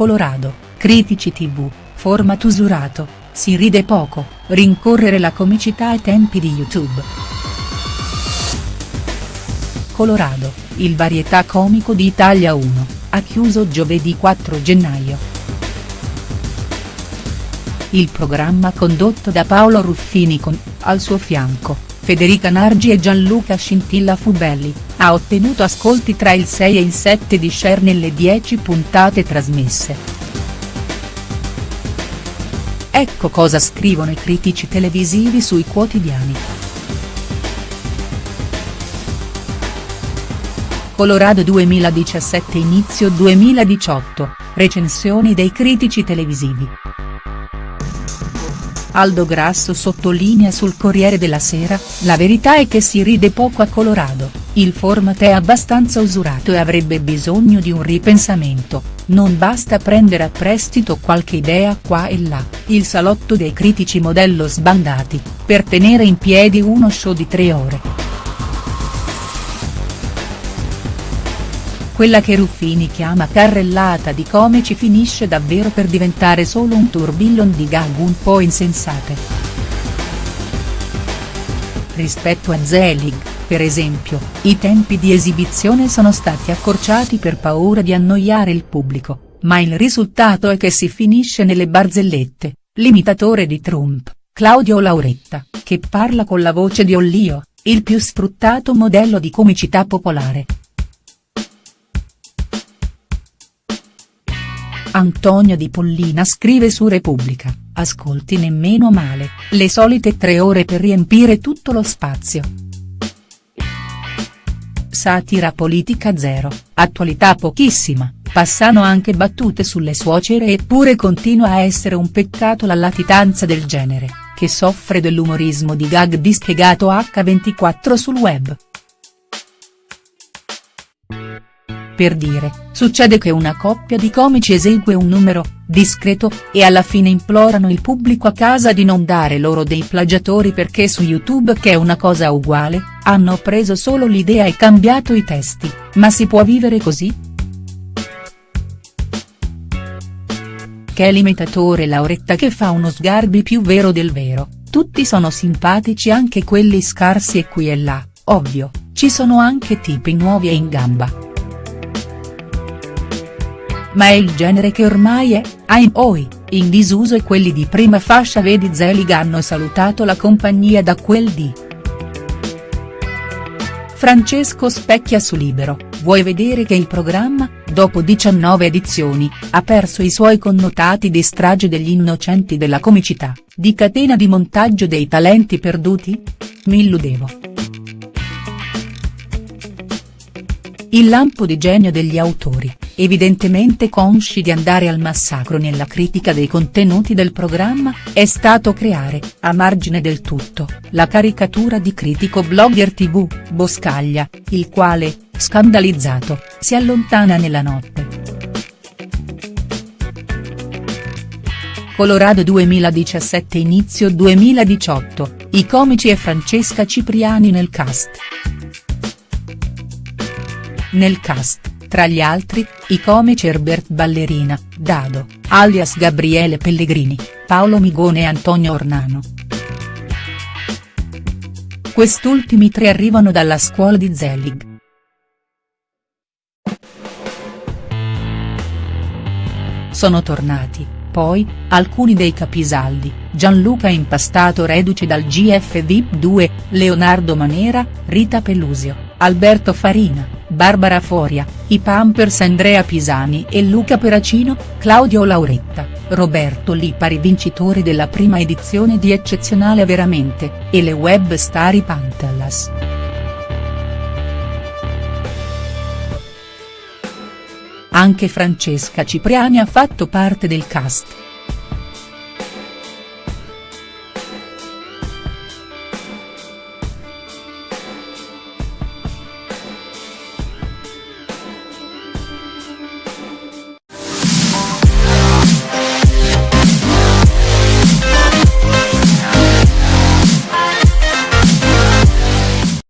Colorado, critici tv, format usurato, si ride poco, rincorrere la comicità ai tempi di YouTube. Colorado, il varietà comico di Italia 1, ha chiuso giovedì 4 gennaio. Il programma condotto da Paolo Ruffini con, al suo fianco, Federica Nargi e Gianluca Scintilla Fubelli, ha ottenuto ascolti tra il 6 e il 7 di share nelle 10 puntate trasmesse. Ecco cosa scrivono i critici televisivi sui quotidiani. Colorado 2017 Inizio 2018, recensioni dei critici televisivi. Aldo Grasso sottolinea sul Corriere della Sera, la verità è che si ride poco a Colorado, il format è abbastanza usurato e avrebbe bisogno di un ripensamento, non basta prendere a prestito qualche idea qua e là, il salotto dei critici modello sbandati, per tenere in piedi uno show di tre ore. Quella che Ruffini chiama carrellata di comici finisce davvero per diventare solo un tourbillon di gag un po' insensate. Rispetto a Zelig, per esempio, i tempi di esibizione sono stati accorciati per paura di annoiare il pubblico, ma il risultato è che si finisce nelle barzellette, l'imitatore di Trump, Claudio Lauretta, che parla con la voce di Ollio, il più sfruttato modello di comicità popolare. Antonio Di Pollina scrive su Repubblica, ascolti nemmeno male, le solite tre ore per riempire tutto lo spazio. Satira politica zero, attualità pochissima, passano anche battute sulle suocere eppure continua a essere un peccato la latitanza del genere, che soffre dell'umorismo di gag dispiegato H24 sul web. Per dire, succede che una coppia di comici esegue un numero, discreto, e alla fine implorano il pubblico a casa di non dare loro dei plagiatori perché su YouTube che è una cosa uguale, hanno preso solo l'idea e cambiato i testi, ma si può vivere così?. Che l'imitatore Lauretta che fa uno sgarbi più vero del vero, tutti sono simpatici anche quelli scarsi e qui e là, ovvio, ci sono anche tipi nuovi e in gamba ma è il genere che ormai è, ahimoi, in disuso e quelli di prima fascia vedi Zelig hanno salutato la compagnia da quel di. Francesco Specchia su Libero, vuoi vedere che il programma, dopo 19 edizioni, ha perso i suoi connotati di strage degli innocenti della comicità, di catena di montaggio dei talenti perduti? Mi illudevo. Il lampo di genio degli autori, evidentemente consci di andare al massacro nella critica dei contenuti del programma, è stato creare, a margine del tutto, la caricatura di critico blogger tv, Boscaglia, il quale, scandalizzato, si allontana nella notte. Colorado 2017 Inizio 2018, i comici e Francesca Cipriani nel cast. Nel cast, tra gli altri, i comici Herbert Ballerina, Dado, alias Gabriele Pellegrini, Paolo Migone e Antonio Ornano. Quest'ultimi tre arrivano dalla scuola di Zelig. Sono tornati, poi, alcuni dei capisaldi, Gianluca Impastato reduce dal GF VIP 2, Leonardo Manera, Rita Pelusio, Alberto Farina, Barbara Foria, i Pampers Andrea Pisani e Luca Peracino, Claudio Lauretta, Roberto Lipari vincitori della prima edizione di Eccezionale Veramente, e le web star i Pantallas. Anche Francesca Cipriani ha fatto parte del cast.